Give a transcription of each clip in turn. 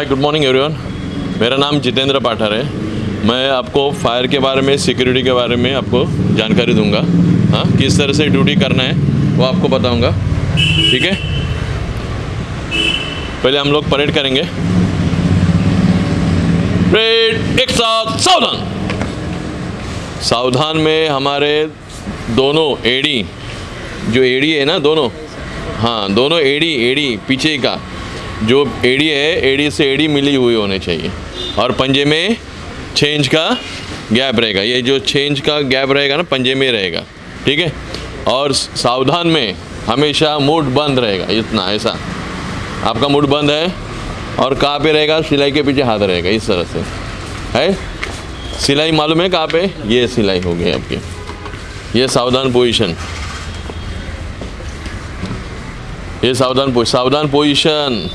Hi good morning everyone मेरा नाम जितेंद्र पाठर है। मैं आपको फायर के बारे में सिक्योरिटी के बारे में आपको जानकारी दूँगा। हाँ किस तरह से ड्यूटी करना है, वो आपको बताऊँगा। ठीक है? पहले हम लोग परेड करेंगे। परेड एक साथ सावधान। सावधान में हमारे दोनों एडी जो एडी है ना, दोनों। हाँ दोनों एडी एडी पीछे का। जो एडी है, एडी से एडी मिली हुई होने चाहिए। और पंजे में छेंज का गैप रहेगा। ये जो छेंज का गैप रहेगा ना, पंजे में रहेगा। ठीक है? और सावधान में हमेशा मूड बंद रहेगा, इतना, ऐसा। आपका मूड बंद है और कहाँ पे रहेगा? सिलाई के पीछे हाथ रहेगा, इस तरह से। है? सिलाई मालूम है कहाँ पे? ये सिलाई हो गई आपकी। ये सावधान पोजीशन। ये सावधान पोजिशन सावधान पोजीशन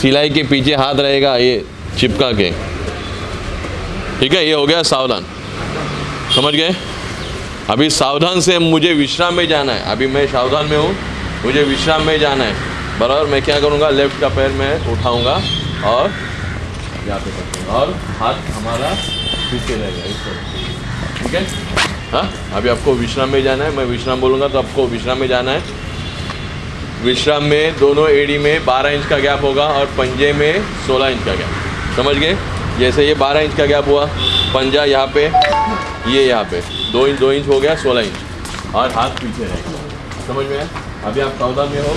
सिलाई के पीछे हाथ रहेगा ये चिपका के। ठीक है, ये हो गया सावधान। समझ गए? अभी सावधान से मुझे विश्राम में जाना है। अभी मैं सावधान में हूँ, मुझे विश्राम में जाना है। बराबर, मैं क्या करूँगा? लेफ़्ट का पैर मैं उठाऊँगा और पे करते और हाथ हमारा पीछे रहेगा इस ठीक है? हाँ अभी आपको विश्राम में जाना है। मैं विश्राम बोलूँगा तो आपको विश्राम में जाना है। विश्राम में, दोनों एडी में 12 इंच का गैप होगा और पंजे में 16 इंच का गैप समझ गए? जैसे ये 12 इंच का गैप हुआ, पंजा यहाँ पे, ये यहाँ पे। दो इंच दो इंच हो गया 16 इंच। और हाथ पीछे रहेगा समझ में आया? अभी आप सावधान में हो,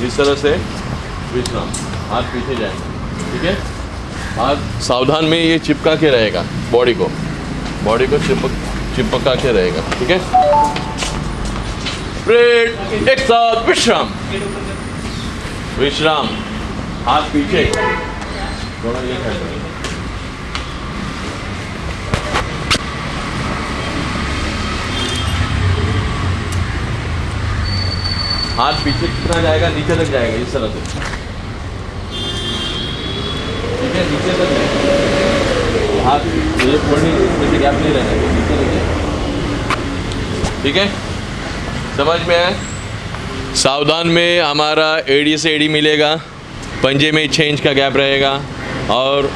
जिस तरह से विश्राम, हाथ पीछे जाएँगे। ठीक है? हाथ सावधान में ये चिपका के रहेगा बॉडी को। बॉडी को चिपक, चिपका के रहेगा। ठीक है? ब्रेड एक साथ विश्राम विश्राम हाथ पीछे हाथ पीछे कितना जाएगा नीचे तक जाएगा इस तरह से ठीक है नीचे तक जाएगा हाथ ये थोड़ी इसमें से गैप नहीं रहना ठीक है समझ में आए सावधान में हमारा एडी से एडी मिलेगा, पंजे में छेंज का गैप रहेगा, और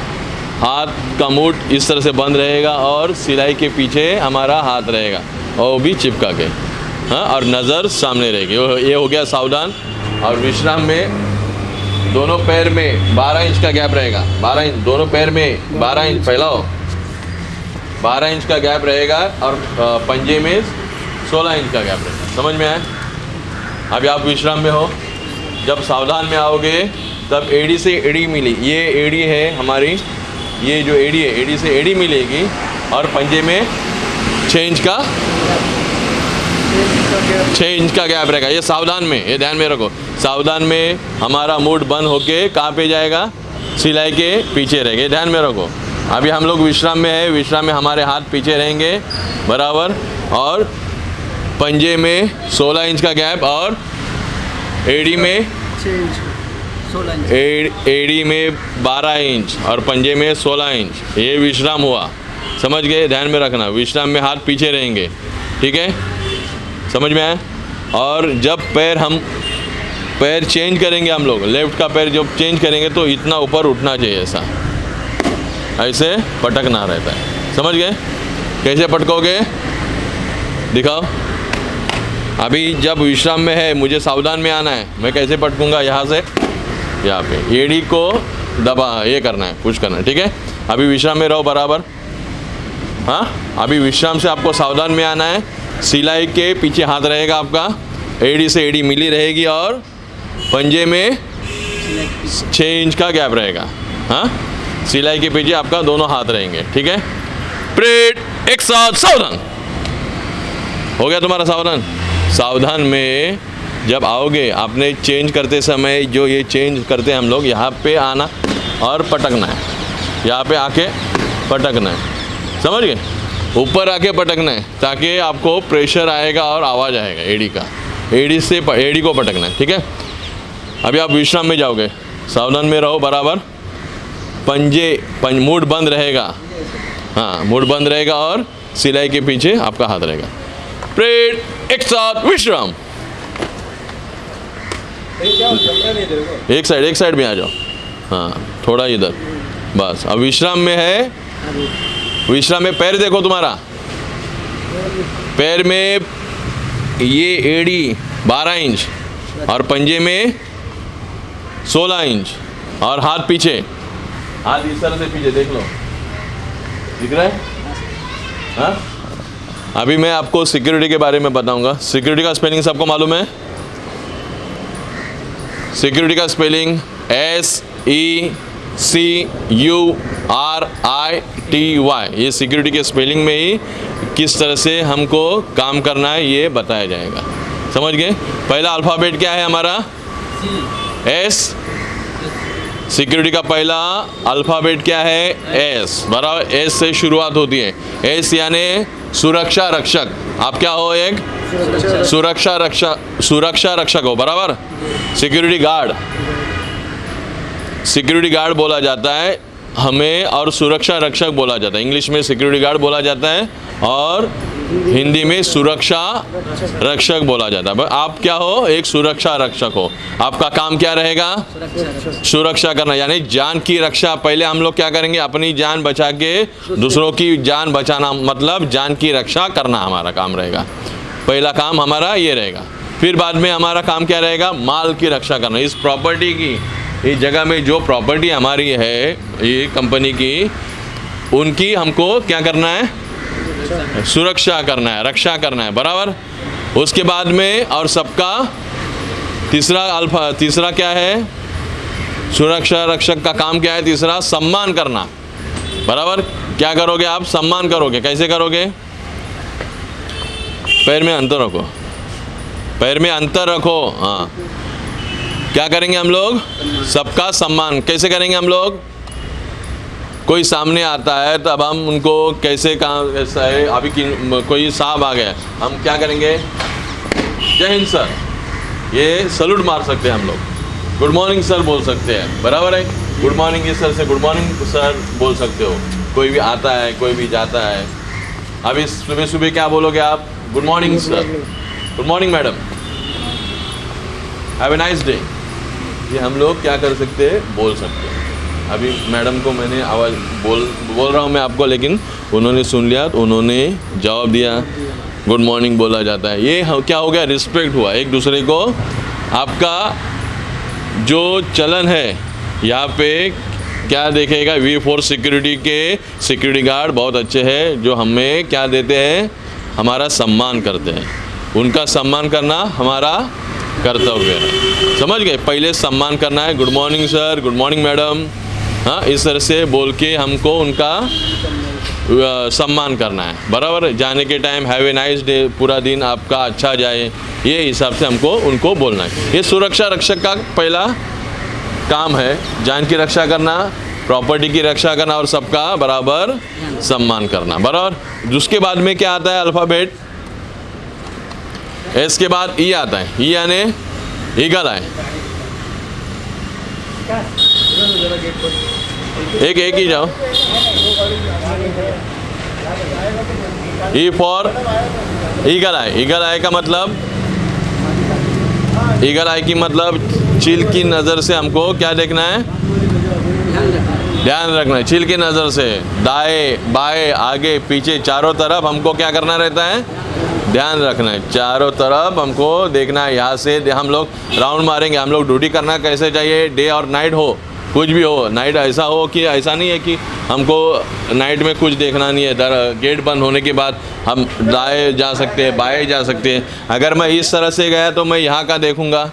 हाथ का मूट इस तरह से बंद रहेगा और सिलाई के पीछे हमारा हाथ रहेगा, और वो भी चिपका के हाँ और नज़र सामने रहेगी। ये हो गया सावधान, और विश्राम में दोनों पैर में 12 इंच का गैप रहेगा 12 इंच, दोनों पैर में 12 इंच, फैलाओ। 12 इंच का गैप रहेगा और पंजे में 16 इंच का गैप रहेगा। समझ में आए? अभी आप विश्राम में हो। जब सावधान में आओगे, तब एडी से एडी मिली। ये एडी है हमारी, ये जो एडी है, एडी से एडी मिलेगी और पंजे में छः इंच का छः इंच का गैप रहेगा। ये सावधान में, ये ध्यान में रखो। सावधान में हमारा मूड बंद होके कहाँ पे जाएगा? सिलाई के पीछे रहेंगे। ध्यान में रखो। अभी हम लोग विश्राम में है। विश्राम में हमारे हाथ पीछे रहेंगे, बराबर। और पंजे में 16 इंच का गैप और एडी में एडी में 12 इंच और पंजे में 16 इंच। ये विश्राम हुआ। समझ गए? ध्यान में रखना। विश्राम में हाथ पीछे रहेंगे। ठीक है? समझ में आया? और जब पैर हम पैर चेंज करेंगे हम लोग लेफ़्ट का पैर जब चेंज करेंगे तो इतना ऊपर उठना चाहिए ऐसा। ऐसे पटकना रहता है। समझ गए? कैसे पटकोगे? दिखाओ। अभी जब विश्राम में है, मुझे सावधान में आना है। मैं कैसे पटकूँगा यहाँ से? यहाँ पे। एडी को दबा, ये करना है पुश करना है, ठीक है? अभी विश्राम में रहो बराबर। हाँ? अभी विश्राम से आपको सावधान में आना है। सिलाई के पीछे हाथ रहेगा आपका। एडी से एडी मिली रहेगी और पंजे में छः इंच का गैप रहेगा। हाँ? सिलाई के पीछे आपका दोनों हाथ रहेंगे, ठीक है? प्रेट एक साथ सावधान। हो गया तुम्हारा सावधान? सावधान में जब आओगे, आपने चेंज करते समय जो ये चेंज करते हैं हम लोग, यहाँ पे आना और पटकना है। यहाँ पे आके पटकना है। समझ गए? ऊपर आके पटकना है, ताकि आपको प्रेशर आएगा और आवाज़ आएगा एडी का। एडी से एडी को पटकना है, ठीक है? अभी आप विश्राम में जाओगे। सावधान में रहो, बराबर? पंजे पंज मूड बंद रहेगा। हाँ मूड बंद रहेगा और सिलाई के पीछे आपका हाथ रहेगा। प्रेड एक साथ विश्राम एक साइड एक साइड में आ जाओ। हाँ थोड़ा इधर। बस। अब विश्राम में है। विश्राम में पैर देखो तुम्हारा। पैर में ये एड़ी 12 इंच और पंजे में 16 इंच और हाथ पीछे। हाथ इस तरह से पीछे, देख लो। दिख रहा है? हाँ? अभी मैं आपको सिक्योरिटी के बारे में बताऊँगा। सिक्योरिटी का स्पेलिंग सबको मालूम है? सिक्योरिटी का spelling S E C U R I T Y ये सिक्योरिटी के स्पेलिंग में ही किस तरह से हमको काम करना है, ये बताया जाएगा। समझ गए? पहला अल्फ़ाबेट क्या है हमारा? एस सिक्योरिटी का पहला अल्फ़ाबेट क्या है? एस बराबर एस से शुरुआत होती है। एस यानी सुरक्षा रक्षक। आप क्या हो एक? सुरक्षा रक्षा, सुरक्षा रक्षक हो, बराबर? सिक्योरिटी गार्ड सिक्योरिटी गार्ड बोला जाता है, हमें और सुरक्षा रक्षक बोला जाता है। इंग्लिश में सिक्योरिटी गार्ड बोला जाता है, और हिंदी में सुरक्षा रक्षक बोला जाता है। आप क्या हो? एक सुरक्षा रक्षक हो। आपका काम क्या रहेगा? सुरक्षा करना। यानी जान की रक्षा। पहले हम लोग क्या करेंगे? अपनी जान बचा के दूसरों की जान बचाना। मतलब जान की रक्षा करना हमारा काम रहेगा। पहला काम हमारा ये रहेगा। फिर बाद में हमारा काम क्या रहेगा? माल की रक्षा करना। इस प्रॉपर्टी की, इस जगह में जो प्रॉपर्टी हमारी है, ये कंपनी की, उनकी हमको क्या करना है? सुरक्षा करना है, रक्षा करना है, बराबर? उसके बाद में और सबका तीसरा अल्फ़ा, तीसरा क्या है? सुरक्षा रक्षक का काम क्या है? तीसरा सम्मान करना। बराबर? क्या करोगे आप? सम्मान करोगे। कैसे करोगे? पैर में अंतर रखो। पैर में अंतर रखो। हाँ। क्या करेंगे हम लोग? सबका सम्मान। कैसे करेंगे हम लोग? कोई सामने आता है तो अब हम उनको कैसे काम ऐसा है अभी कि कोई साहब आ गया हम क्या करेंगे? जय हिंद सर। ये सल्यूट मार सकते हैं हम लोग। गुड मॉर्निंग सर बोल सकते हैं। बराबर है? गुड मॉर्निंग ये सर से गुड मॉर्निंग सर बोल सकते हो। कोई भी आता है कोई भी जाता है। अभी सुबह सुबह क्या बोलोगे आप? Good morning sir. Good morning madam. Have a nice day ये हम लोग क्या कर सकते हैं? बोल सकते हैं। अभी मैडम को मैंने आवाज़ बोल बोल रहा हूँ मैं आपको, लेकिन उन्होंने सुन लिया तो उन्होंने जवाब दिया, गुड मॉर्निंग बोला जाता है। ये क्या हो गया? रिस्पेक्ट हुआ। एक दूसरे को, आपका जो चलन है, यहाँ पे क्या देखेगा? वी फोर सिक्योरिटी के सिक्योरिटी गार्ड बहुत अच्छे हैं, जो हमें क्या देते हैं? हमारा सम्मान करते हैं। उनका सम्मान करना हमारा कर्तव्य है। समझ गए? पहले सम्मान करना है। Good morning, sir. Good morning, madam. हाँ इस तरह से बोल के हमको उनका सम्मान करना है। बराबर? जाने के time have a nice day पूरा दिन आपका अच्छा जाए। ये हिसाब से हमको, उनको बोलना है। ये सुरक्षा रक्षक का पहला काम है, जान की रक्षा करना प्रॉपर्टी की रक्षा करना और सबका बराबर सम्मान करना। बराबर? उसके बाद में क्या आता है अल्फ़ाबेट एस के बाद ई आता है। ई यानी ईगल है एक एक ही जाओ। E for eagle eye eagle eye का मतलब? ईगल आई की मतलब चील की नज़र से हमको क्या देखना है? ध्यान रखना है, चील की नज़र से। दाएँ, बाएँ, आगे, पीछे, चारों तरफ़ हमको क्या करना रहता है? ध्यान रखना है, चारों तरफ़ हमको देखना है। यहाँ से हम लोग राउंड मारेंगे। हम लोग ड्यूटी करना कैसे चाहिए? डे और नाइट हो। कुछ भी हो नाइट ऐसा हो कि ऐसा नहीं है कि हमको नाइट में कुछ देखना नहीं है। दर गेट बंद होने के बाद हम दाएँ जा सकते हैं, बाएँ जा सकते हैं। अगर मैं इस तरह से गया तो मैं यहाँ का देखूँगा।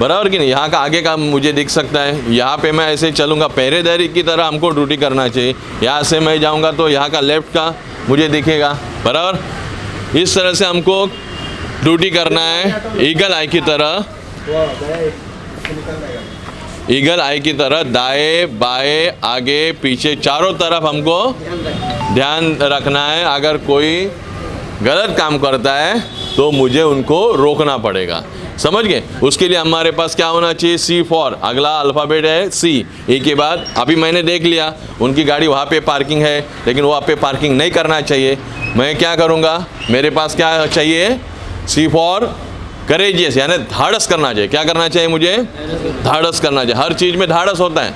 बराबर कि नहीं? यहाँ का आगे का मुझे दिख सकता है। यहाँ पे मैं ऐसे चलूँगा। पहरेदारी की तरह हमको ड्यूटी करना चाहिए। यहाँ से मैं जाऊँगा तो यहाँ का लेफ़्ट का मुझे दिखेगा। बराबर? इस तरह से हमको ड्यूटी करना है। ईगल आई की तरह। ईगल आई की तरह दाएँ, बाएँ, आगे, पीछे, चारों तरफ़ हमको ध्यान रखना है। अगर कोई गलत काम करता है तो मुझे उनको रोकना पड़ेगा। समझ गए? उसके लिए हमारे पास क्या होना चाहिए? C for. अगला अल्फ़ाबेट है सी। ए के बाद अभी मैंने देख लिया, उनकी गाड़ी वहाँ पे पार्किंग है, लेकिन वहाँ पे पार्किंग नहीं करना चाहिए। मैं क्या करूँगा? मेरे पास क्या चाहिए? C for. करेजियस यानी धाड़स करना चाहिए। क्या करना चाहिए मुझे? धाड़स करना चाहिए। हर चीज़ में धाड़स होता है।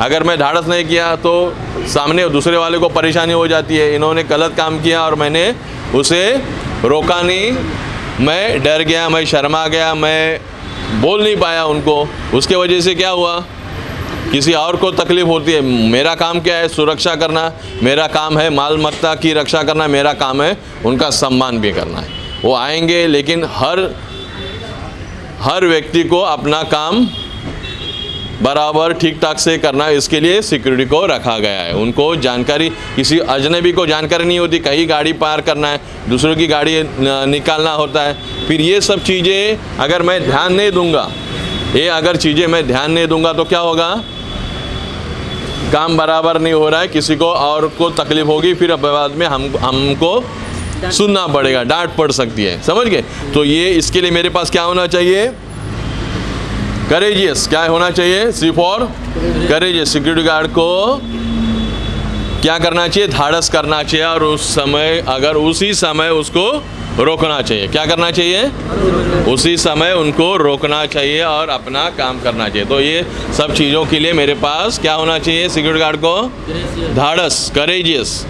अगर मैं धाड़स नहीं किया तो सामने दूसरे वाले को परेशानी हो जाती है। इन्होंने गलत काम किया और मैंने उसे रोका नहीं। मैं डर गया, मैं शर्मा गया, मैं बोल नहीं पाया उनको। उसके वजह से क्या हुआ? किसी और को तकलीफ़ होती है। मेरा काम क्या है? सुरक्षा करना। मेरा काम है माल मत्ता की रक्षा करना। मेरा काम है उनका सम्मान भी करना है। वो आएँगे, लेकिन हर हर व्यक्ति को अपना काम बराबर ठीक ठाक से करना इसके लिए सिक्योरिटी को रखा गया है। उनको जानकारी, किसी अजनबी को जानकारी नहीं होती, कहीं गाड़ी पार करना है, दूसरों की गाड़ी निकालना होता है। फिर ये सब चीज़ें अगर मैं ध्यान नहीं दूँगा, ये अगर चीज़ें मैं ध्यान नहीं दूँगा तो क्या होगा? काम बराबर नहीं हो रहा है, किसी को और को तकलीफ़ होगी, फिर बाद में हम, हमको सुनना पड़ेगा, डांट पड़ सकती है, समझ गए? तो ये इसके लिए मेरे पास क्या होना चाहिए? करेजियस क्या होना चाहिए? C for courageous security guard को क्या करना चाहिए? धाड़स करना चाहिए, और उस समय, अगर उसी समय उसको रोकना चाहिए। क्या करना चाहिए? उसी समय उनको रोकना चाहिए और अपना काम करना चाहिए। तो ये सब चीज़ों के लिए मेरे पास क्या होना चाहिए? सिक्योरिटी गार्ड को? धाड़स करेजियस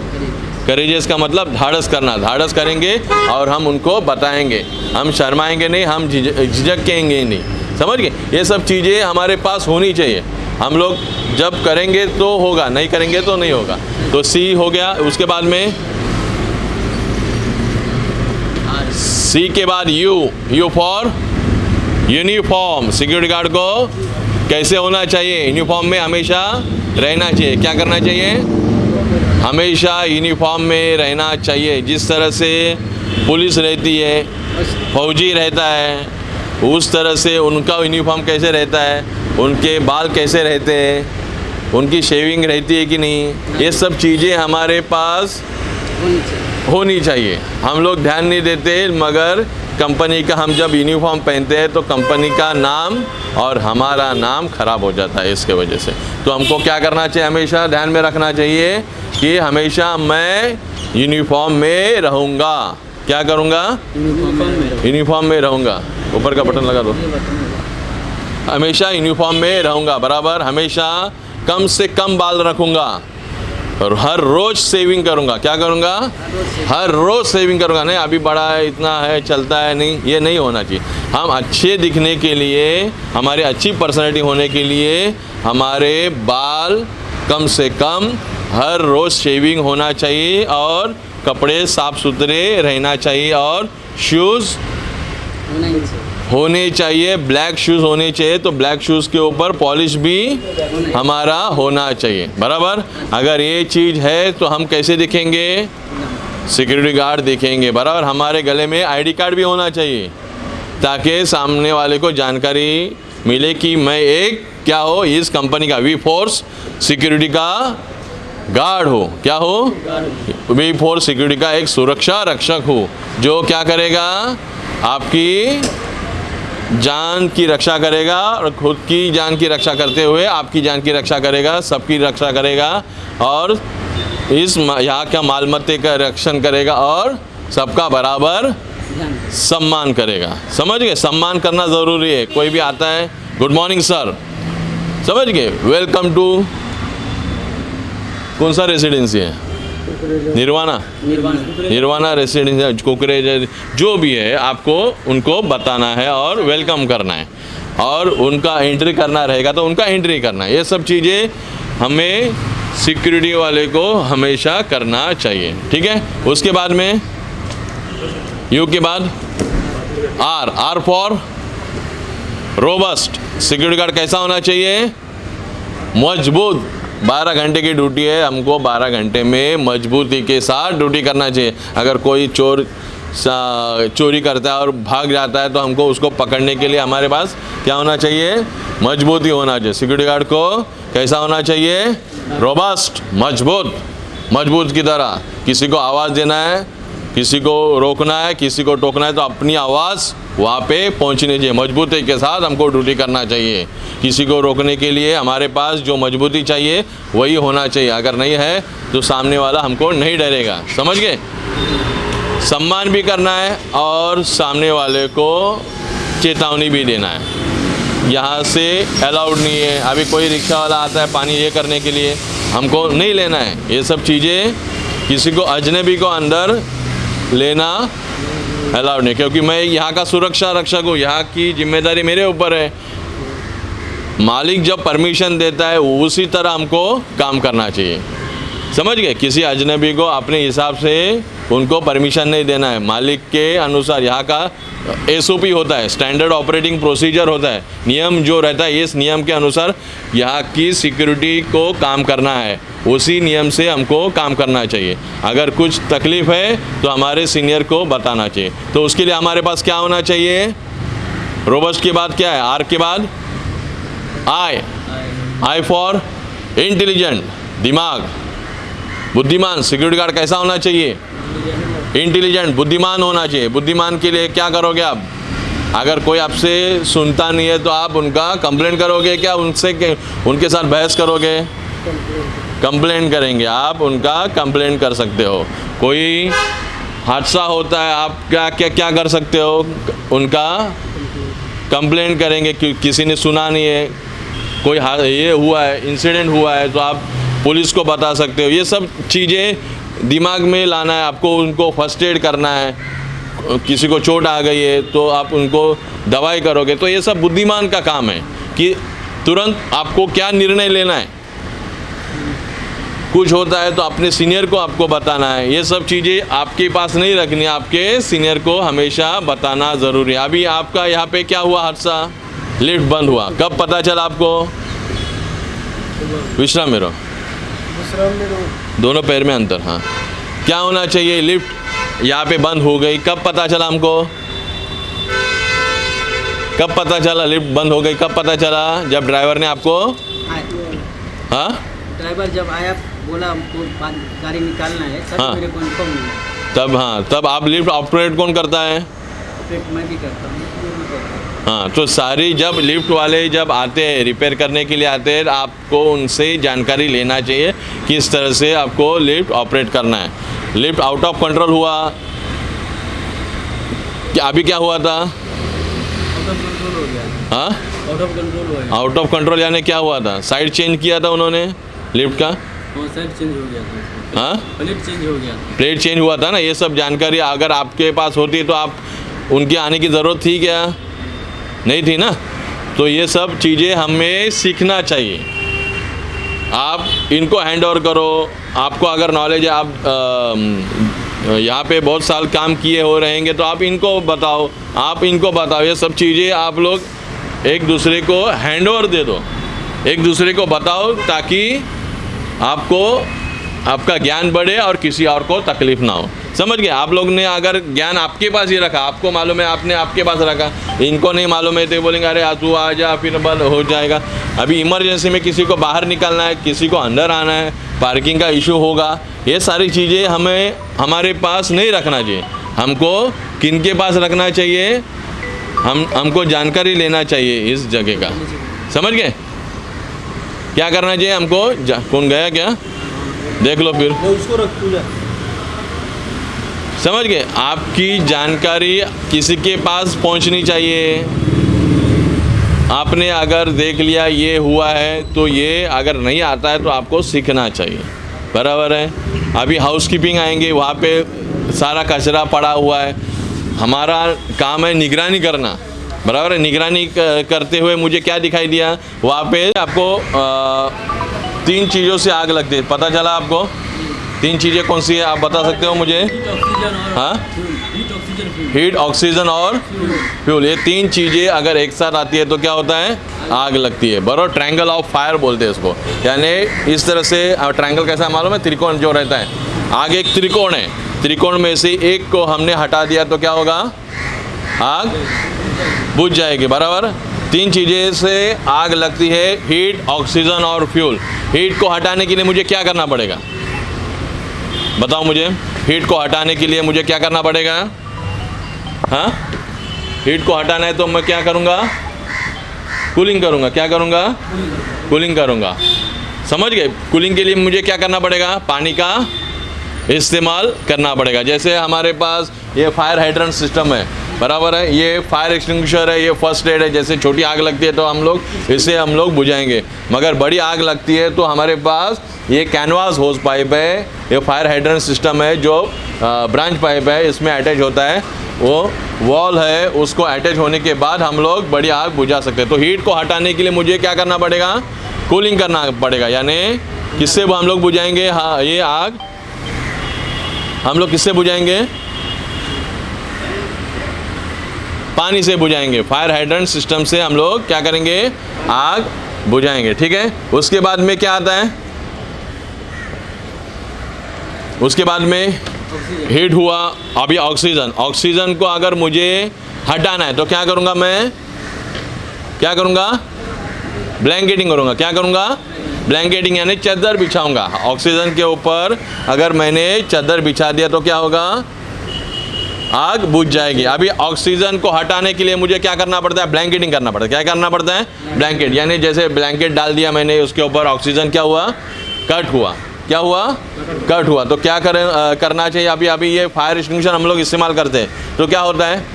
करेजियस का मतलब धाड़स करना। धाड़स करेंगे और हम उनको बताएँगे। हम शर्माएँगे नहीं, हम झिझ- झिझकेंगे नहीं। समझ गए? ये सब चीज़ें हमारे पास होनी चाहिए। हम लोग जब करेंगे तो होगा, नहीं करेंगे तो नहीं होगा। तो सी हो गया, उसके बाद में? सी के बाद U. U for uniform. Security guard को कैसे होना चाहिए? यूनिफॉर्म में हमेशा रहना चाहिए। क्या करना चाहिए? हमेशा यूनिफॉर्म में रहना चाहिए। जिस तरह से पुलिस रहती है, फौजी रहता है, उस तरह से उनका यूनिफॉर्म कैसे रहता है, उनके बाल कैसे रहते हैं, उनकी शेविंग रहती है कि नहीं, ये सब चीज़ें हमारे पास होनी चाहिए। हम लोग ध्यान नहीं देते, मगर कंपनी का हम जब यूनिफॉर्म पहनते हैं तो कंपनी का नाम और हमारा नाम खराब हो जाता है इसके वजह से। तो हमको क्या करना चाहिए? हमेशा ध्यान में रखना चाहिए कि हमेशा मैं यूनिफॉर्म में रहूँगा। क्या करूँगा? यूनिफॉर्म में रहूँगा। ऊपर का बटन लगा दो। हमेशा यूनिफॉर्म में रहूँगा, बराबर? हमेशा कम से कम बाल रखूँगा। और हर रोज सेविंग करूँगा। क्या करूँगा? हर रोज सेविंग करूँगा। नहीं, अभी बड़ा है, इतना है, चलता है, नहीं, ये नहीं होना चाहिए। हम अच्छे दिखने के लिए, हमारे अच्छी पर्सनैलिटी होने के लिए, हमारे बाल कम से कम हर रोज़ शेविंग होना चाहिए और कपड़े साफ़ सुथरे रहना चाहिए और शूज़ होना चाहिए ब्लैक शूज़ होने चाहिए तो ब्लैक शूज़ के ऊपर पॉलिश भी हमारा होना चाहिए। बराबर? अगर ये चीज़ है तो हम कैसे दिखेंगे? सिक्योरिटी गार्ड दिखेंगे। बराबर? हमारे गले में आईडी कार्ड भी होना चाहिए, ताकि सामने वाले को जानकारी मिले कि मैं एक, क्या हो, इस कंपनी का वी फोर्स सिक्योरिटी का गार्ड हो। क्या हो? वी फोर्स सिक्योरिटी का एक सुरक्षा रक्षक हो, जो क्या करेगा? आपकी जान की रक्षा करेगा और खुद की जान की रक्षा करते हुए आपकी जान की रक्षा करेगा, सबकी रक्षा करेगा और इस यहाँ का माल मत्ते का रक्षण करेगा और सबका बराबर सम्मान करेगा। समझ गए? सम्मान करना ज़रूरी है। कोई भी आता है, गुड मॉर्निंग, सर। समझ गए? वेलकम टू कौन सा रेसिडेंसी है? निर्वाणा। निर्वाणा। रेसिडेंस कुकरेज जो भी है आपको उनको बताना है और वेलकम करना है। और उनका एंट्री करना रहेगा तो उनका एंट्री करना है। ये सब चीज़ें हमें सिक्योरिटी वाले को हमेशा करना चाहिए। ठीक है? उसके बाद में यू के बाद R R for robust security guard कैसा होना चाहिए? मज़बूत। 12 घंटे की ड्यूटी है, हमको 12 घंटे में मजबूती के साथ ड्यूटी करना चाहिए। अगर कोई चोर चोरी करता है और भाग जाता है तो हमको उसको पकड़ने के लिए हमारे पास क्या होना चाहिए? मजबूती होना चाहिए। सिक्योरिटी गार्ड को कैसा होना चाहिए? रोबस्ट मज़बूत मज़बूत की तरह। किसी को आवाज़ देना है किसी को रोकना है, किसी को टोकना है तो अपनी आवाज़ वहाँ पे पहुँचनी चाहिए। मजबूती के साथ हमको ड्यूटी करना चाहिए। किसी को रोकने के लिए हमारे पास जो मजबूती चाहिए, वही होना चाहिए। अगर नहीं है तो सामने वाला हमको नहीं डरेगा। समझ गए? सम्मान भी करना है और सामने वाले को चेतावनी भी देना है। यहाँ से अलाउड नहीं है। अभी कोई रिक्शा वाला आता है पानी ये करने के लिए, हमको नहीं लेना है। ये सब चीज़ें किसी को, अजनबी को अंदर लेना अलाउड नहीं, क्योंकि मैं यहाँ का सुरक्षा रक्षक हूँ, यहाँ की ज़िम्मेदारी मेरे ऊपर है। मालिक जब परमिशन देता है, उसी तरह हमको काम करना चाहिए। समझ गए? किसी अजनबी को अपने हिसाब से उनको परमिशन नहीं देना है। मालिक के अनुसार यहाँ का एसओपी होता है स्टैंडर्ड ऑपरेटिंग प्रोसीजर होता है। नियम जो रहता है, इस नियम के अनुसार यहाँ की सिक्योरिटी को काम करना है। उसी नियम से हमको काम करना चाहिए। अगर कुछ तकलीफ़ है तो हमारे सीनियर को बताना चाहिए। तो उसके लिए हमारे पास क्या होना चाहिए? रोबस्ट के बाद क्या है? आर के बाद? आई आई फॉर इंटेलिजेंट दिमाग। बुद्धिमान सिक्योरिटी गार्ड कैसा होना चाहिए? इंटेलिजेंट, बुद्धिमान होना चाहिए। बुद्धिमान के लिए क्या करोगे आप? अगर कोई आपसे सुनता नहीं है तो आप उनका कंप्लेंट करोगे क्या? उनसे उनके साथ बहस करोगे? कंप्लेंट करेंगे। आप उनका कंप्लेंट कर सकते हो। कोई हादसा होता है, आप क्या क्या क्या कर सकते हो? उनका कंप्लेंट करेंगे कि किसी ने सुना नहीं है। कोई ये हुआ है इंसिडेंट हुआ है तो आप पुलिस को बता सकते हो। ये सब चीज़ें दिमाग में लाना है, आपको उनको फ़र्स्ट एड करना है, किसी को चोट आ गई है तो आप उनको दवाई करोगे। तो ये सब बुद्धिमान का काम है कि तुरंत आपको क्या निर्णय लेना है। कुछ होता है तो अपने सीनियर को आपको बताना है। ये सब चीज़ें आपके पास नहीं रखनी, आपके सीनियर को हमेशा बताना ज़रूरी है। अभी आपका यहाँ पे क्या हुआ हादसा? लिफ्ट बंद हुआ। कब पता चला आपको? विश्राम मेरो दोनों पैर में अंतर हाँ। क्या होना चाहिए? लिफ्ट यहाँ पे बंद हो गई कब पता चला हमको? कब पता चला लिफ्ट बंद हो गई कब पता चला जब ड्राइवर ने आपको? हाँ। ड्राइवर जब आया बोला हमको गाड़ी निकालना है। तब हाँ। मेरे को तब हाँ तब आप लिफ्ट ऑपरेट कौन करता है? मैं भी करता हूँ। हूँ। तो सारी जब लिफ्ट वाले जब आते हैं रिपेयर करने के लिए आते हैं आपको उनसे जानकारी लेना चाहिए किस तरह से आपको लिफ्ट ऑपरेट करना है। लिफ्ट आउट ऑफ़ कंट्रोल हुआ। क्या, अभी क्या हुआ था? आउट ऑफ़ कंट्रोल यानी क्या हुआ था? साइड चेंज किया था उन्होंने लिफ्ट का? चेंज हो प्लेट चेंज हो गया प्लेट चेंज हुआ था ना? ये सब जानकारी अगर आपके पास होती तो आप, उनके आने की ज़रूरत थी क्या? नहीं थी ना? तो ये सब चीज़ें हमें सीखना चाहिए। आप इनको हैंड ओवर करो। आपको अगर नॉलेज है, आप यहाँ पे बहुत साल काम किए हो, रहेंगे तो आप इनको बताओ। आप इनको बताओ, ये सब चीज़ें आप लोग एक दूसरे को हैंड ओवर दे दो। एक दूसरे को बताओ, ताकि आपको, आपका ज्ञान बढ़े और किसी और को तकलीफ़ ना हो। समझ गए? आप लोग ने अगर ज्ञान आपके पास ही रखा, आपको मालूम है, आपने आपके पास रखा। इनको नहीं मालूम है तो बोलेंगे, अरे तू आ जा, फिर बंद हो जाएगा। अभी इमरजेंसी में किसी को बाहर निकलना है, किसी को अंदर आना है पार्किंग का इशू होगा, ये सारी चीज़ें हमें, हमारे पास नहीं रखना चाहिए। हमको किन के पास रखना चाहिए? हम, हमको जानकारी लेना चाहिए इस जगह का। समझ गए? क्या करना चाहिए हमको? कौन गया क्या? देख लो फिर। उसको रख समझ गए? आपकी जानकारी किसी के पास पहुंचनी चाहिए। आपने अगर देख लिया ये हुआ है तो ये अगर नहीं आता है तो आपको सीखना चाहिए। बराबर है? अभी हाउस कीपिंग आएँगे वहाँ पे सारा कचरा पड़ा हुआ है। हमारा काम है निगरानी करना। बराबर है? निगरानी करते हुए मुझे क्या दिखाई दिया? वहाँ पे आपको अ, तीन चीज़ों से आग लगती है पता चला आपको? तीन चीज़ें कौन सी है, आप बता सकते हो मुझे? हाँ? हीट ऑक्सीजन और फ्यूल ये तीन चीज़ें अगर एक साथ आती है तो क्या होता है? आग लगती है। बरो ट्रायंगल ऑफ़ फायर बोलते हैं इसको। यानी इस तरह से ट्रायंगल कैसा मालूम है? त्रिकोण जो रहता है। आग एक त्रिकोण है। त्रिकोण में से एक को हमने हटा दिया तो क्या होगा? आग बुझ जाएगी। बराबर? तीन चीज़ें से आग लगती है। हीट ऑक्सीजन और फ्यूल हीट को हटाने के लिए मुझे क्या करना पड़ेगा? बताओ मुझे हीट को हटाने के लिए मुझे क्या करना पड़ेगा? हाँ? हीट को हटाना है तो मैं क्या करूँगा? कूलिंग करूँगा। क्या करूँगा? कूलिंग करूँगा। समझ गए? कूलिंग के लिए मुझे क्या करना पड़ेगा? पानी का इस्तेमाल करना पड़ेगा। जैसे हमारे पास ये फायर हाइड्रेंट सिस्टम है। बराबर है, ये फायर एक्सटिंग्विशर है, ये फ़र्स्ट एड है, जैसे छोटी आग लगती है तो हम लोग इससे हम लोग बुझाएँगे। मगर बड़ी आग लगती है तो हमारे पास ये कैनवास होस पाइप है, ये फायर हाइड्रेंट सिस्टम है जो ब्रांच पाइप है, इसमें अटैच होता है। वो वॉल है, उसको अटैच होने के बाद हम लोग बड़ी आग बुझा सकते हैं। तो हीट को हटाने के लिए मुझे क्या करना पड़ेगा? कूलिंग करना पड़ेगा, यानी किससे हम लोग बुझाएँगे? हाँ ये आग। हम लोग किससे बुझाएँगे? पानी से बुझाएँगे। फायर हाइड्रेंट सिस्टम से हम लोग क्या करेंगे? आग बुझाएँगे, ठीक है? उसके बाद में क्या आता है? उसके बाद में हीट हुआ, अभी ऑक्सीजन ऑक्सीजन को अगर मुझे हटाना है तो क्या करूँगा मैं? क्या करूँगा? ब्लैंकेटिंग करूँगा। क्या करूँगा? ब्लैंकेटिंग यानी चादर बिछाऊँगा। ऑक्सीजन के ऊपर अगर मैंने चादर बिछा दिया तो क्या होगा? आग बुझ जाएगी। अभी ऑक्सीजन को हटाने के लिए मुझे क्या करना पड़ता है? ब्लैंकेटिंग करना पड़ता है। क्या करना पड़ता है? ब्लैंकेट यानी जैसे ब्लैंकेट डाल दिया मैंने उसके ऊपर ऑक्सीजन क्या हुआ? कट हुआ। क्या हुआ? कट हुआ। तो क्या करें अ, करना चाहिए? अभी अभी ये फायर एक्सटिंग्विशर हम लोग इस्तेमाल करते हैं। तो क्या होता है?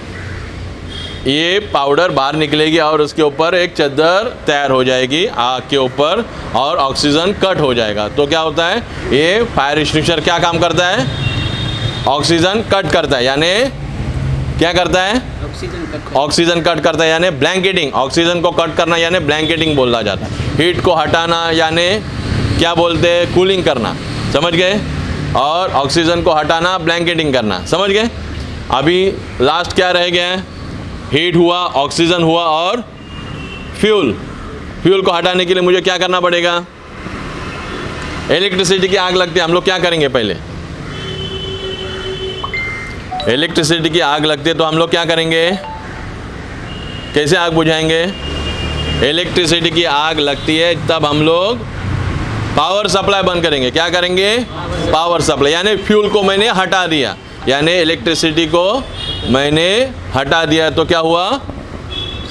ये पाउडर बाहर निकलेगी और उसके ऊपर एक चादर तैयार हो जाएगी आग के ऊपर और ऑक्सीजन कट हो जाएगा। तो क्या होता है? ये फायर एक्सटिंग्विशर क्या काम करता है? ऑक्सीजन कट करता है यानी क्या करता है? ऑक्सीजन कट ऑक्सीजन कट करता है यानी ब्लैंकेटिंग। ऑक्सीजन को कट करना यानी ब्लैंकेटिंग बोला जाता है। हीट को हटाना यानी क्या बोलते हैं? कूलिंग करना। समझ गए? और ऑक्सीजन को हटाना ब्लैंकेटिंग करना। समझ गए? अभी लास्ट क्या रह गया है? हीट हुआ ऑक्सीजन हुआ और फ्यूल। फ्यूल को हटाने के लिए मुझे क्या करना पड़ेगा? इलेक्ट्रिसिटी की आग लगती है हम लोग क्या करेंगे पहले? इलेक्ट्रिसिटी की आग लगती है तो हम लोग क्या करेंगे? कैसे आग बुझाएँगे? इलेक्ट्रिसिटी की आग लगती है, तब हम लोग पावर सप्लाई बंद करेंगे। क्या करेंगे? पावर सप्लाई यानी फ्यूल को मैंने हटा दिया। यानी इलेक्ट्रिसिटी को मैंने हटा दिया। तो क्या हुआ?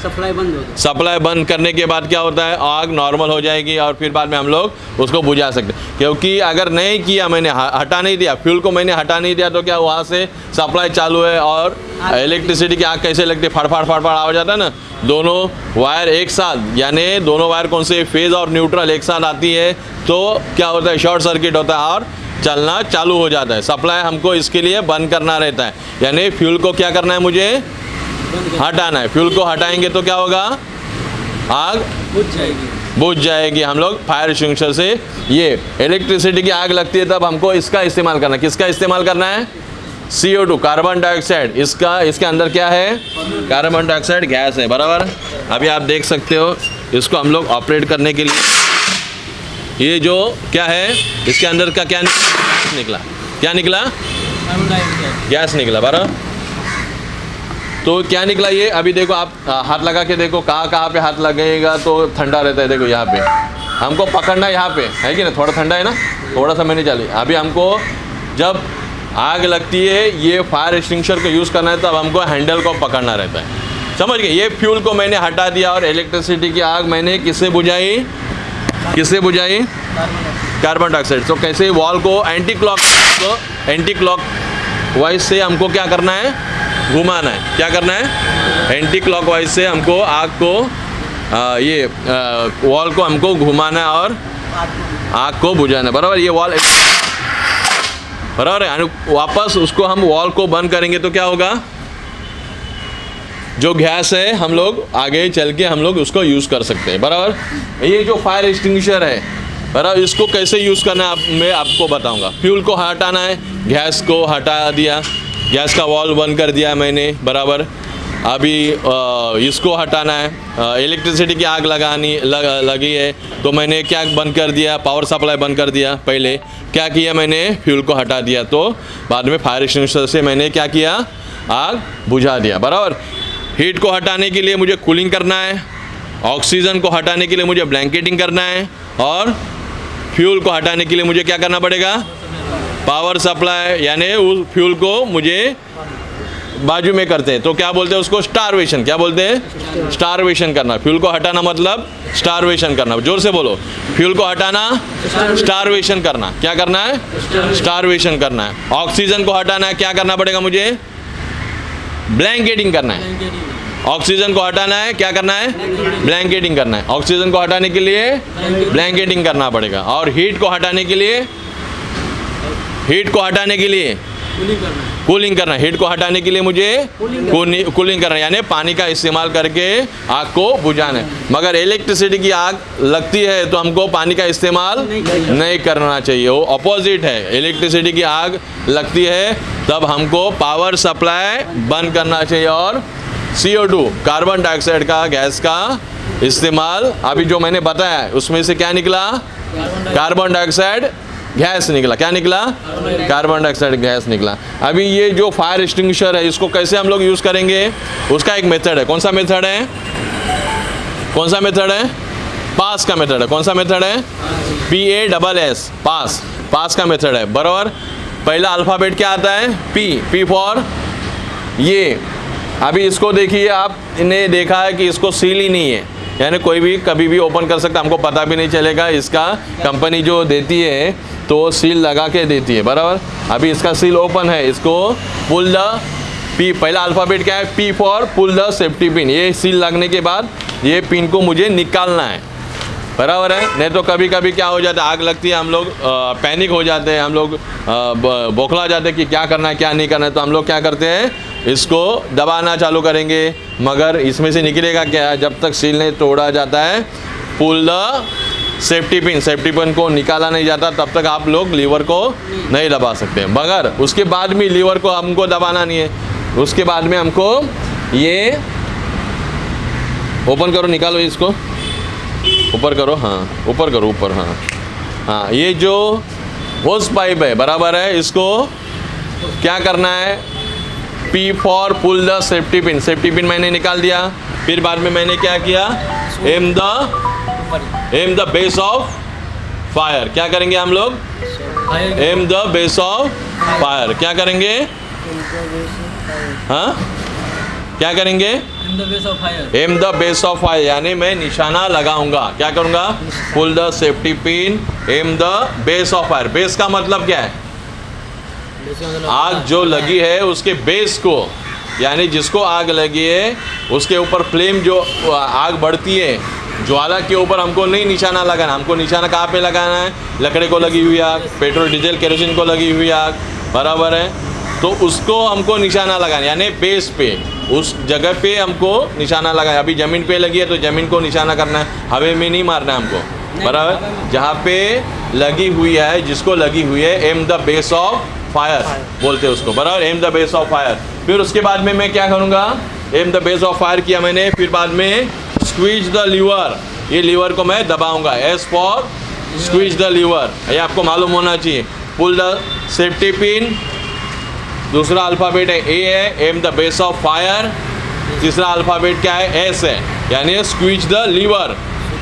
सप्लाई बंद हो सप्लाई बंद करने के बाद क्या होता है? आग नॉर्मल हो जाएगी और फिर बाद में हम लोग उसको बुझा सकते क्योंकि अगर नहीं किया मैंने हटा नहीं दिया फ्यूल को मैंने हटा नहीं दिया तो क्या वहाँ से सप्लाई चालू है और इलेक्ट्रिसिटी की आग कैसे लगती है? फड़फड़ फड़फड़ आवाज़ आता है ना? दोनों वायर एक साथ यानी दोनों वायर कौन से फ़ेज़ और न्यूट्रल एक साथ आती है तो क्या होता है? शॉर्ट सर्किट होता है और चलना चालू हो जाता है। सप्लाई हमको इसके लिए बंद करना रहता है। यानी फ्यूल को क्या करना है मुझे? हटाना है। फ्यूल को हटाएँगे तो क्या होगा? आग बुझ जाएगी। बुझ जाएगी। हम लोग फायर एक्सटिंग्विशर से ये इलेक्ट्रिसिटी की आग लगती है तब हमको इसका इस्तेमाल करना है। किसका इस्तेमाल करना है? CO2 कार्बन डाइऑक्साइड इसका इसके अंदर क्या है? कार्बन डाइऑक्साइड गैस है बराबर? अभी आप देख सकते हो इसको हम लोग ऑपरेट करने के लिए। ये जो क्या है? इसके अंदर का क्या निकला? क्या निकला? गैस निकला बराबर? तो क्या निकला ये? अभी देखो आप हाथ लगा के देखो, कहाँ कहाँ पे हाथ लगेगा तो ठंडा रहता है, देखो यहाँ पे। हमको पकड़ना यहाँ पे, है कि ना थोड़ा ठंडा है ना? थोड़ा सा मैंने चली अभी हमको, जब आग लगती है, ये फायर एक्सटिंग्विशर को यूज़ करना है, तब हमको हैंडल को पकड़ना रहता है। समझ गए? ये फ्यूल को मैंने हटा दिया और इलेक्ट्रिसिटी की आग मैंने किससे बुझाई? किससे बुझाई? कार्बन डाइऑक्साइड तो कैसे वॉल को anti clock anticlockwise से हमको क्या करना है? घुमाना है। क्या करना है? एंटी क्लॉकवाइज से हमको आग को आ, ये वॉल को हमको घुमाना है और आग को बुझाना बराबर? ये वॉल बराबर है? वापस उसको हम वॉल को बंद करेंगे तो क्या होगा? जो गैस है हम लोग आगे चल के हम लोग उसको यूज़ कर सकते हैं। बराबर? ये जो फायर एक्सटिंग्विशर है बराबर? इसको कैसे यूज़ करना है आप मैं आपको बताऊँगा। फ्यूल को हटाना है गैस को हटा दिया। गैस का वॉल्व बंद कर दिया मैंने बराबर। अभी इसको हटाना है। इलेक्ट्रिसिटी की आग लगानी लग, लगी है। तो मैंने क्या बंद कर दिया? पावर सप्लाई बंद कर दिया पहले। क्या किया मैंने? फ्यूल को हटा दिया। तो बाद में फायर एक्सटिंग्विशर से मैंने क्या किया? आग बुझा दिया। बराबर। हीट को हटाने के लिए मुझे कूलिंग करना है। ऑक्सीजन को हटाने के लिए मुझे ब्लैंकेटिंग करना है। और फ्यूल को हटाने के लिए मुझे क्या करना पड़ेगा? पावर सप्लाई, यानी उस फ्यूल को मुझे बाजू में करते हैं। तो क्या बोलते हैं उसको? स्टारवेशन। क्या बोलते हैं? स्टारवेशन करना। फ्यूल को हटाना मतलब स्टारवेशन करना। ज़ोर से बोलो। फ्यूल को हटाना, स्टारवेशन करना। क्या करना है? स्टारवेशन करना है। ऑक्सीजन को हटाना है। क्या करना पड़ेगा मुझे? ब्लैंकेटिंग करना है। ऑक्सीजन को हटाना है। क्या करना है? ब्लैंकेटिंग करना है। ऑक्सीजन को हटाने के लिए ब्लैंकेटिंग करना पड़ेगा। और हीट को हटाने के लिए हीट को हटाने के लिए। कूलिंग करना हीट को हटाने के लिए मुझे कूलिंग करना यानी पानी का इस्तेमाल करके आग को बुझाना है। मगर इलेक्ट्रिसिटी की आग लगती है तो हमको पानी का इस्तेमाल नहीं करना चाहिए। वो अपोजिट है। इलेक्ट्रिसिटी की आग लगती है तब हमको पावर सप्लाई बंद करना चाहिए और CO2 कार्बन डाइऑक्साइड का गैस का इस्तेमाल। अभी जो मैंने बताया उसमें से क्या निकला? कार्बन डाइऑक्साइड गैस निकला। क्या निकला? कार्बन डाइऑक्साइड गैस निकला। अभी ये जो फायर एक्सटिंग्विशर है, इसको कैसे हम लोग यूज़ करेंगे? उसका एक मेथड है। कौन सा मेथड है? कौन सा मेथड है? पास का मेथड है। कौन सा मेथड है? P A double S pass pass का मेथड है। बराबर? पहला अल्फ़ाबेट क्या आता है? पी पी फॉर ये। अभी इसको देखिए आपने देखा है कि इसको सील ही नहीं है। यानी कोई भी कभी भी ओपन कर सकता हमको पता भी नहीं चलेगा, इसका कंपनी जो देती है तो सील लगा के देती है, बराबर? अभी इसका सील ओपन है, इसको पुल द पी पहला अल्फ़ाबेट क्या है? P for pull the safety pin ये सील लगने के बाद, ये पिन को मुझे निकालना है। बराबर है। नहीं तो कभी कभी क्या हो जाता है, आग लगती है, हम लोग पैनिक हो जाते हैं, हम लोग बौखला जाते हैं कि क्या करना है, क्या नहीं करना है। तो हम लोग क्या करते हैं, इसको दबाना चालू करेंगे। मगर इसमें से निकलेगा क्या जब तक सील नहीं तोड़ा जाता है pull the safety pin safety pin को निकाला नहीं जाता, तब तक आप लोग लीवर को नहीं दबा सकते। मगर उसके बाद भी लीवर को हमको दबाना नहीं है। उसके बाद में हमको ये ओपन करो, निकालो इसको। ऊपर करो हाँ ऊपर करो, ऊपर हाँ हाँ ये जो होस पाइप है, बराबर है, इसको क्या करना है? P for pull the safety pin safety pin मैंने निकाल दिया, फिर बाद में मैंने क्या किया? Aim the aim the base of fire क्या करेंगे हम लोग? Aim the base of fire क्या करेंगे? हाँ क्या करेंगे? Aim the base of fire यानी मैं निशाना लगाऊँगा। क्या करूँगा? Pull the safety pin aim the base of fire base का मतलब क्या है? आग जो लगी है उसके बेस को यानी जिसको आग लगी है उसके ऊपर फ्लेम जो आग बढ़ती है ज्वाला के ऊपर हमको नहीं निशाना लगाना। हमको निशाना कहाँ पे लगाना है? लकड़े को लगी हुई आग पेट्रोल डीजल केरोसिन को लगी हुई आग बराबर है। तो उसको हमको निशाना लगाना यानी बेस पे उस जगह पे हमको निशाना लगाना अभी ज़मीन पे लगी है तो ज़मीन को निशाना करना है। हवे में नहीं मारना है हमको। बराबर? जहाँ पे लगी हुई है जिसको लगी हुई है aim the base of fire बोलते हैं उसको। बराबर? Aim the base of fire फिर उसके बाद में मैं क्या करूँगा? Aim the base of fire किया मैंने। फिर बाद में स्क्वीज द लीवर ये लीवर को मैं दबाऊँगा। S for squeeze the lever ये आपको मालूम होना चाहिए। पुल द सेफ्टी पिन दूसरा अल्फ़ाबेट है ए है aim the base of fire तीसरा अल्फ़ाबेट क्या है? एस है. यानी स्क्वीज द लीवर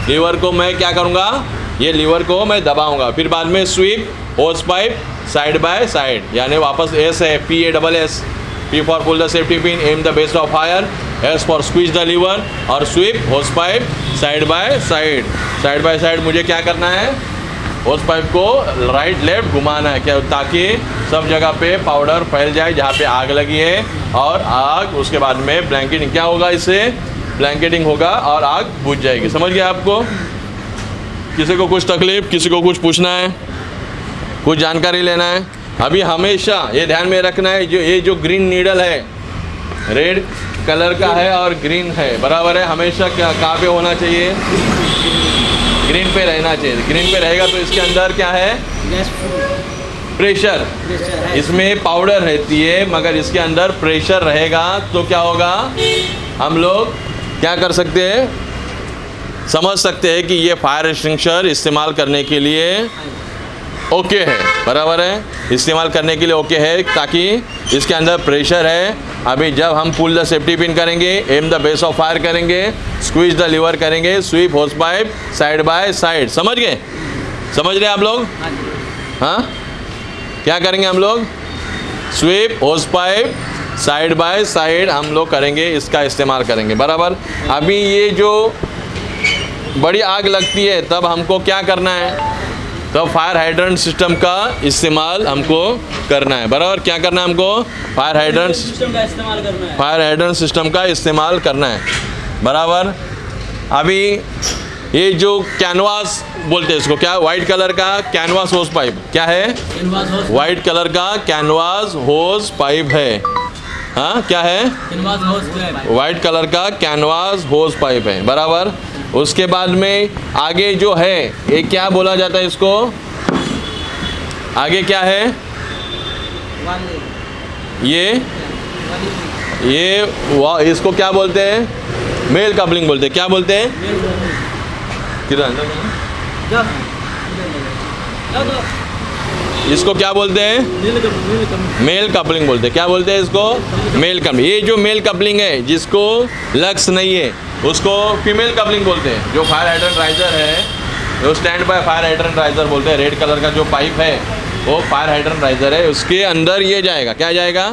लीवर को मैं क्या करूँगा? ये लीवर को मैं दबाऊँगा। फिर बाद में SVEEP hose pipe side by side यानी वापस एस है P A double S P for pull the safety pin aim the base of fire S for squeeze the lever और sweep hose pipe side by side side by side मुझे क्या करना है? होस pipe को right left घुमाना है, क्या ताकि सब जगह पे पाउडर फैल जाए, जहाँ पे आग लगी है। और आग, उसके बाद में ब्लैंकेटिंग क्या होगा इससे? ब्लैंकेटिंग होगा और आग बुझ जाएगी। समझ गया आपको? किसी को कुछ तकलीफ़, किसी को कुछ पूछना है? कुछ जानकारी लेना है? अभी हमेशा ये ध्यान में रखना है, जो ये जो ग्रीन नीडल है रेड कलर का है और ग्रीन है। बराबर है, हमेशा क्या कहाँ पे होना चाहिए? ग्रीन पे रहना चाहिए। ग्रीन पे रहेगा तो इसके अंदर क्या है? प्रेशर इसमें पाउडर रहती है मगर इसके अंदर प्रेशर रहेगा तो क्या होगा? हम लोग क्या कर सकते हैं? समझ सकते हैं कि ये फायर एक्सटिंग्विशर इस्तेमाल करने के लिए ओके है। बराबर है? इस्तेमाल करने के लिए ओके है ताकि इसके अंदर प्रेशर है। अभी जब हम पुल द सेफ्टी पिन करेंगे aim the base of fire करेंगे स्क्वीज द लीवर करेंगे sweep hose pipe side by side समझ गए? समझ रहे आप लोग? हाँ क्या करेंगे हम लोग? SVEEP hose pipe side by side हम लोग करेंगे इसका इस्तेमाल करेंगे। बराबर? अभी ये जो बड़ी आग लगती है तब हमको क्या करना है? तो फायर हाइड्रेंट सिस्टम का इस्तेमाल हमको करना है। बराबर क्या करना है हमको? फायर हाइड्रेंट सिस्टम का इस्तेमाल करना है। फायर हाइड्रेंट सिस्टम का इस्तेमाल करना है। बराबर? अभी ये जो कैनवास बोलते हैं इसको क्या? वाइट कलर का कैनवास होस पाइप क्या है? वाइट कलर का कैनवास होस पाइप है। हाँ क्या है? है वाइट कलर का कैनवास होस पाइप है बराबर? उसके बाद में आगे जो है ये क्या बोला जाता है इसको? आगे क्या है? ये? ये वा- इसको क्या बोलते हैं? मेल कपलिंग बोलते हैं। क्या बोलते हैं? किरण इसको क्या बोलते हैं? मेल कपलिंग बोलते हैं। क्या बोलते हैं इसको? Male coupling. ये जो मेल कपलिंग है, जिसको लक्स नहीं है, उसको फीमेल कपलिंग बोलते हैं। जो फायर हाइड्रेंट राइजर है, जो standby fire hydrant riser बोलते हैं रेड कलर का जो पाइप है, वो फायर हाइड्रेंट राइजर है। उसके अंदर ये जाएगा। क्या जाएगा?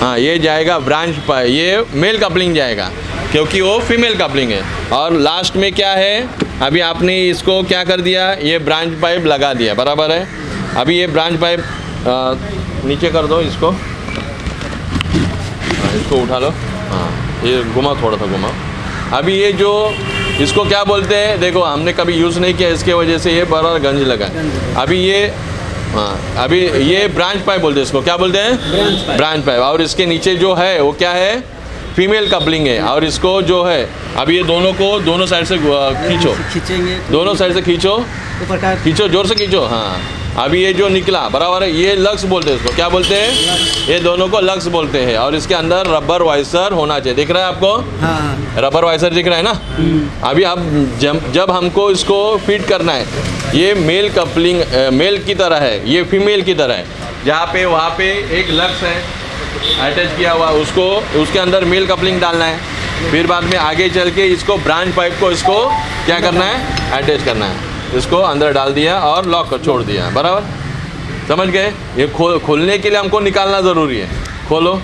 हाँ ये जाएगा ब्रांच पर ये मेल कपलिंग जाएगा, क्योंकि वो फीमेल कपलिंग है। और लास्ट में क्या है? अभी आपने इसको क्या कर दिया? ये ब्रांच पाइप लगा दिया। बराबर है? अभी ये ब्रांच पाइप नीचे कर दो इसको। इसको उठा लो। हाँ ये घुमा थोड़ा सा घुमा। अभी ये जो इसको क्या बोलते हैं देखो हमने कभी यूज़ नहीं किया इसके वजह से ये बड़ा गंज लगा है। अभी ये हाँ अभी ये ब्रांच पाइप बोलते हैं इसको। क्या बोलते हैं? Branch pipe. और इसके नीचे जो है वो क्या है? फीमेल कपलिंग है। और इसको जो है अभी ये दोनों को दोनों साइड से खींचो। खींचेंगे। दोनों साइड से खींचो। खींचो ज़ोर से खींचो। हाँ। अभी ये जो निकला बराबर है ये लक्स बोलते हैं इसको। क्या बोलते हैं? ये दोनों को लक्स बोलते हैं और इसके अंदर रबर वाइसर होना चाहिए। दिख रहा है आपको? हाँ। रबर वाइसर दिख रहा है ना? अभी आप जब जब हमको इसको फिट करना है ये मेल कपलिंग मेल की तरह है ये फीमेल की तरह है। जहाँ पे वहाँ पे एक लक्स है अटैच किया हुआ उसको उसके अंदर मेल कपलिंग डालना है। फिर बाद में आगे चल के इसको ब्रांच पाइप को इसको क्या करना है? अटैच करना है। इसको अंदर डाल दिया और लॉक कर छोड़ दिया। बराबर? समझ गए? ये खोल खोलने के लिए हमको निकालना ज़रूरी है। खोलो।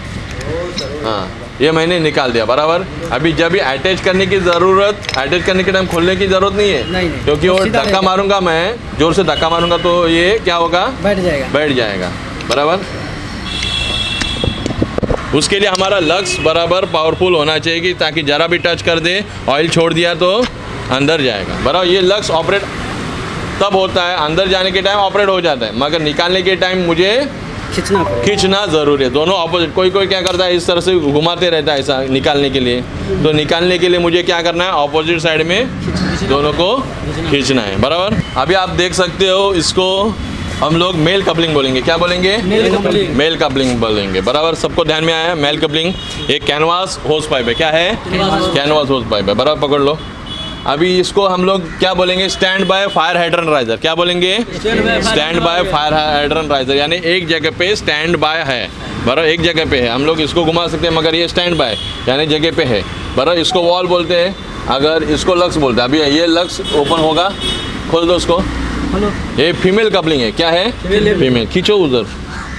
हाँ ये मैंने निकाल दिया बराबर? अभी जब ये अटैच करने की ज़रूरत अटैच करने के टाइम खोलने की ज़रूरत नहीं है। नहीं, नहीं। क्योंकि वो धक्का मारूँगा मैं ज़ोर से धक्का मारूँगा तो ये क्या होगा? बैठ जाएगा। बैठ जाएगा। बराबर? उसके लिए हमारा लक्स बराबर पावरफुल होना चाहिए कि ताकि ज़रा भी टच कर दे ऑयल छोड़ दिया तो अंदर जाएगा। बराबर? ये लक्स ऑपरेट तब होता है अंदर जाने के टाइम ऑपरेट हो जाता है। मगर निकालने के टाइम मुझे खींचना खींचना ज़रूरी है। दोनों ऑपोजिट कोई कोई क्या करता है इस तरह से घुमाते रहता है ऐसा निकालने के लिए। तो निकालने के लिए मुझे क्या करना है ऑपोजिट साइड में दोनों को खींचना है। बराबर? अभी आप देख सकते हो इसको हम लोग मेल कपलिंग बोलेंगे। क्या बोलेंगे? Mail coupling. मेल कपलिंग बोलेंगे। बराबर? सबको ध्यान में आया मेल कपलिंग एक कैनवास होस पाइप है। क्या है? कैनवास होस पाइप है। बराबर? पकड़ लो। अभी इसको हम लोग क्या बोलेंगे? Standby fire hydrant riser क्या बोलेंगे? Standby fire hydrant riser यानी एक जगह पे स्टैंड बाय है। बराबर एक जगह पे है। हम लोग इसको घुमा सकते हैं मगर ये स्टैंड बाय यानी जगह पे है। बराबर इसको वॉल बोलते हैं। अगर इसको लक्स बोलते हैं। अभी ये लक्स ओपन होगा। खोल दो उसको ये फीमेल कपलिंग है। क्या है? फीमेल खींचो उधर।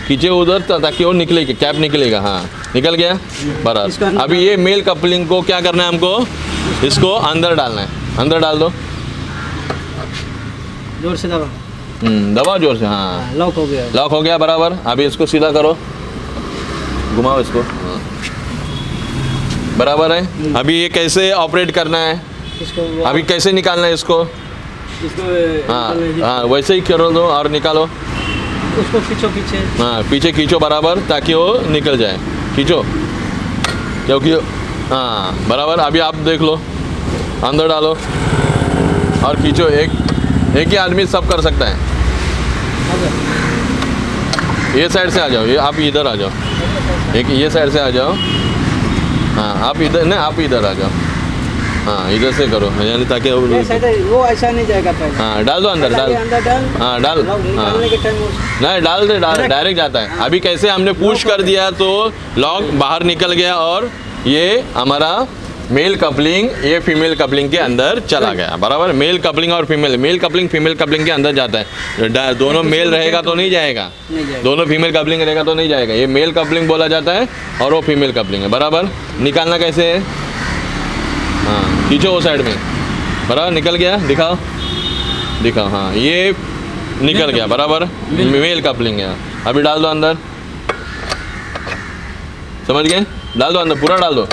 खींचे उधर ताकि वो निकलेगा। कैप निकलेगा हाँ। निकल गया? बराबर। अभी ये मेल कपलिंग को क्या करना है हमको? इसको अंदर डालना है। अंदर डाल दो। ज़ोर से दबा। हम्म, दबाओ ज़ोर से हाँ। हाँ, लॉक हो गया। लॉक हो गया बराबर। अभी इसको सीधा करो। घुमाओ इसको। बराबर है। अभी ये कैसे ऑपरेट करना है? इसको अभी कैसे निकालना है इसको? इसको हाँ हाँ वैसे ही करो दो और निकालो। उसको खींचो पीछे। हाँ पीछे खींचो बराबर ताकि वो निकल जाए। खींचो। क्योंकि हाँ बराबर अभी आप देख लो अंदर डालो और खींचो एक एक ही आदमी सब कर सकता है। ये साइड से आ जाओ ये आप इधर आ जाओ एक ये साइड से आ जाओ हाँ आप इधर नहीं आप इधर आ जाओ हाँ इधर से करो यानी ताकि वो- ऐसा नहीं जाएगा हाँ डाल दो अंदर डाल हाँ डाल हाँ। नहीं डाल दे डाल डायरेक्ट जाता है। अभी कैसे हमने पुश कर दिया तो लॉक बाहर निकल गया और ये हमारा मेल कपलिंग ये फीमेल कपलिंग के अंदर चला गया। बराबर? मेल कपलिंग और female male coupling female coupling के अंदर जाता है। दोनों मेल रहेगा तो नहीं जाएगा। नहीं जाएगा। दोनों फीमेल कपलिंग रहेगा तो नहीं जाएगा। ये मेल कपलिंग बोला जाता है और वो फीमेल कपलिंग है। बराबर? निकालना कैसे है? हाँ खींचो वो साइड में। बराबर? निकल गया? दिखाओ। दिखाओ हाँ। ये निकल गया। बराबर? मेल कपलिंग है। अभी डाल दो अंदर। समझ गए? डाल दो, अंदर पूरा डाल दो।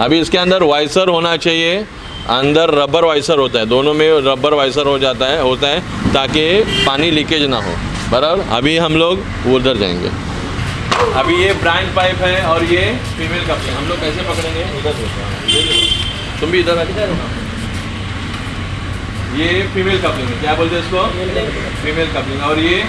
अभी इसके अंदर वाइसर होना चाहिए, अंदर रबर वाइसर होता है। दोनों में रबर वाइसर हो जाता है, होता है, ताकि पानी लीकेज ना हो। बराबर? अभी हम लोग उधर जाएँगे। अभी ये ब्रांड पाइप है और ये फीमेल कपलिंग हम लोग कैसे पकड़ेंगे? उधर तुम भी इधर ना ये फीमेल कपलिंग है। क्या बोलते हैं इसको? Female coupling. और ये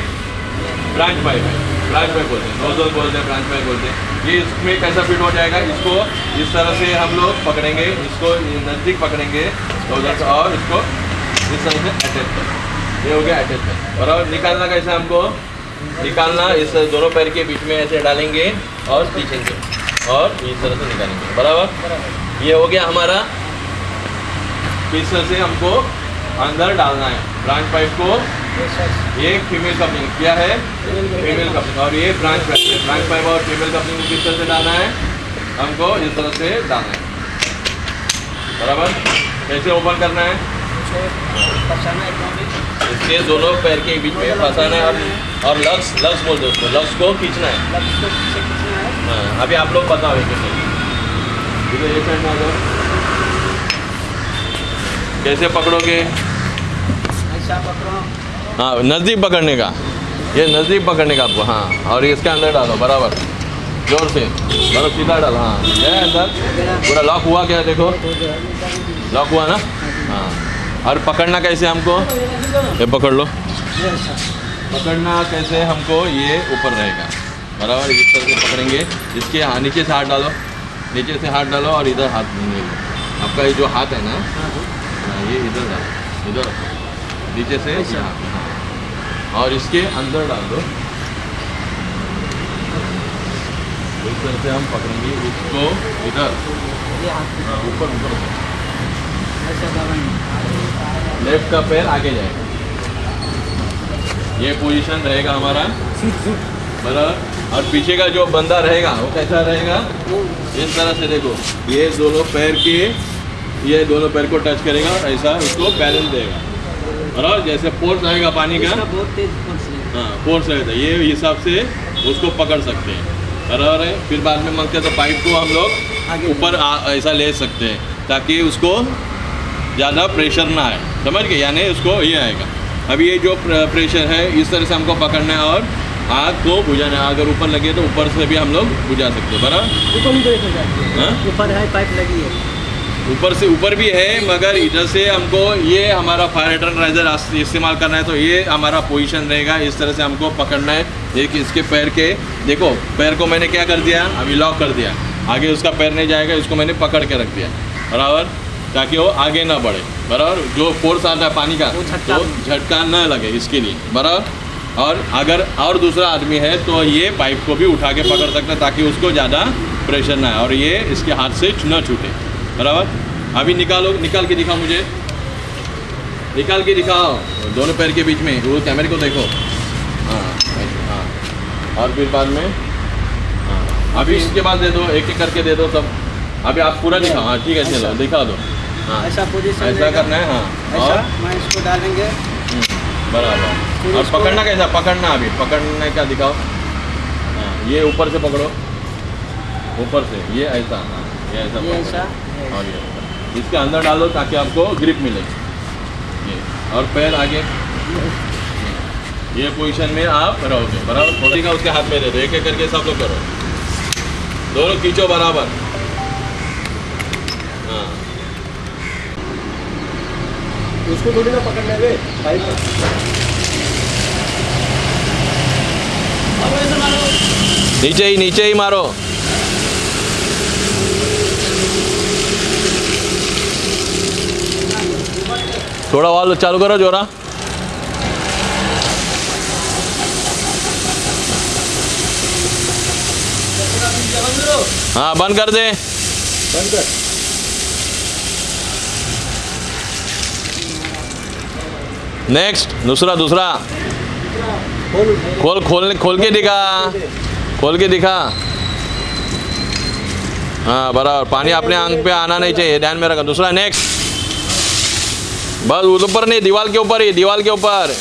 ब्रांच पाइप है। ब्रांच पाइप बोलते हैं नोजल बोलते हैं ब्रांच पाइप बोलते हैं। ये इसमें कैसा फिट हो जाएगा इसको इस तरह से हम लोग पकड़ेंगे इसको नज़दीक पकड़ेंगे उधर से और इसको इस तरह से अटैच कर ये हो गया अटैच कर। और अब निकालना कैसे हमको? निकालना इस दोनों पैर के बीच में ऐसे डालेंगे और खींचेंगे और इस तरह से निकालेंगे बराबर। ये हो गया हमारा। इस तरह से हमको अंदर डालना है। ब्रांच पाइप को ये फीमेल कपलिंग क्या है। फीमेल कपलिंग और ये ब्रांच पाइप है। ब्रांच पाइप और फीमेल कपलिंग को किस तरह से डालना है? हमको इस तरह से डालना है। बराबर? कैसे ओपन करना है? इसके दोनों पैर के बीच में फंसाना है और और लक्स लक्स बोलते हैं उसको। लक्स को खींचना है। है। अभी आप लोग पता आ जाओ। कैसे पकड़ोगे? हाँ नज़दीक पकड़ने का। ये नज़दीक पकड़ने का आपको हाँ और इसके अंदर डालो बराबर। ज़ोर से। बराबर सीधा डालो हाँ। है अंदर पूरा लॉक हुआ क्या देखो? लॉक हुआ ना? हाँ। और पकड़ना कैसे हमको? ये पकड़ लो। पकड़ना कैसे हमको ये ऊपर रहेगा। बराबर इस तरह से पकड़ेंगे। इसके हाँ नीचे से हाथ डालो। नीचे से हाथ डालो और इधर हाथ नहीं आपका ये जो हाथ है ना हाँ, ये इधर डालो इधर रखो। नीचे से। और इसके अंदर डाल दो। इस तरह से हम पकड़ेंगे इसको इधर। ये हाथ हाँ, ऊपर ऊपर। लेफ़्ट का पैर आगे जाएगा। ये पोजीशन रहेगा हमारा बराबर। और पीछे का जो बंदा रहेगा वो कैसा रहेगा? इस तरह से देखो। ये दोनों पैर के ये दोनों पैर को टच करेगा और ऐसा उसको बैलेंस देगा। बराबर जैसे फोर्स आएगा पानी का। बहुत तेज फोर्स है। फोर्स है ये हिसाब से उसको पकड़ सकते हैं। बराबर है फिर बाद में मांगते हैं तो पाइप को हम लोग ऊपर ऐसा ले सकते हैं ताकि उसको ज़्यादा प्रेशर ना आए। समझ गए? यानी उसको ये आएगा। अभी ये जो प्रेशर है इस तरह से हमको पकड़ना है और आग को बुझाना है। अगर ऊपर लगे तो ऊपर से भी हम लोग बुझा सकते हैं। बराबर? ऊपर जाती है। हाँ? ऊपर है पाइप लगी है। ऊपर से ऊपर भी है मगर इधर से हमको ये हमारा फायर एटर्नाइजर इस्तेमाल करना है तो ये हमारा पोजीशन रहेगा। इस तरह से हमको पकड़ना है एक इसके पैर के। देखो पैर को मैंने क्या कर दिया? अभी लॉक कर दिया। आगे उसका पैर नहीं जाएगा इसको मैंने पकड़ के रख दिया। बराबर? ताकि वो आगे ना बढ़े। बराबर? जो फोर्स आता है पानी का वो झटका- तो झटका न लगे इसके लिए। बराबर? और अगर और दूसरा आदमी है तो ये पाइप को भी उठा के पकड़ सकता है ताकि उसको ज़्यादा प्रेशर ना आए। और ये इसके हाथ से न छूटे। बराबर? अभी निकालो निकाल के दिखाओ मुझे। निकाल के दिखाओ। दोनों पैर के बीच में वो कैमरे को देखो। हाँ हाँ। और फिर बाद में? हाँ। अभी इसके बाद दे दो एक एक करके दे दो सब। अभी आप पूरा दिखाओ। हाँ ठीक है चलो दिखा दो। हाँ। ऐसा पोजीशन ऐसा करना है हाँ। ऐसा और? मैं इसको डालेंगे। बराबर। फिर और पकड़ना कैसा? पकड़ना अभी। पकड़ने का दिखाओ। हाँ ये ऊपर से पकड़ो। ऊपर से। ये ऐसा हाँ ये ऐसा ये। ऐसा। और ये इसके अंदर डालो ताकि आपको ग्रिप मिले। ये और पैर आगे। ये पोजीशन में आप रहोगे बराबर? थोड़ी का उसके हाथ में दे दो एक एक करके सब लोग करो। दोनों खींचो बराबर। हाँ। उसको थोड़ी ना पकड़ना है नीचे ही नीचे ही मारो। थोड़ा वाल चालू करो जोरा। हाँ बंद कर दे। बंद कर नेक्स्ट दूसरा दूसरा। खोल खोल खोल के दिखा। खोल के दिखा। हाँ बराबर, पानी अपने आँख पे आना नहीं चाहिए, ध्यान में रखा। दूसरा नेक्स्ट बस ऊपर नहीं दीवार के ऊपर ही दीवार के ऊपर।